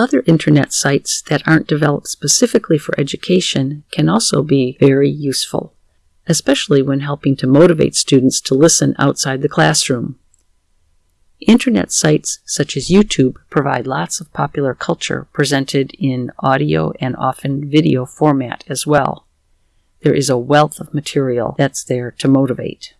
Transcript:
Other internet sites that aren't developed specifically for education can also be very useful, especially when helping to motivate students to listen outside the classroom. Internet sites such as YouTube provide lots of popular culture presented in audio and often video format as well. There is a wealth of material that's there to motivate.